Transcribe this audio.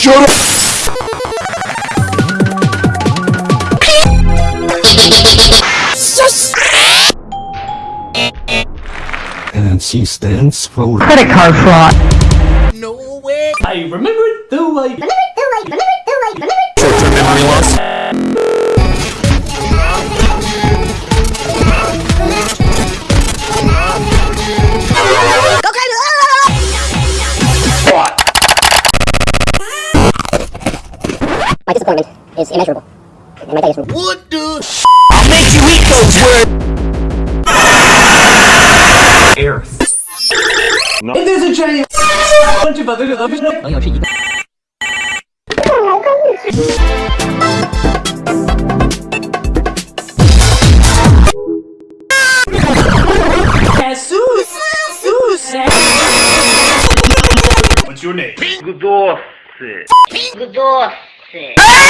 Shut up! And she stands for Credit card fraud. No way! I remember it the way. short-term disappointment is immeasurable. And my What the I'll make you eat those words! Earth. No. If there's a giant bunch of other developers... Oh, What's your name? Pink Pink Jackson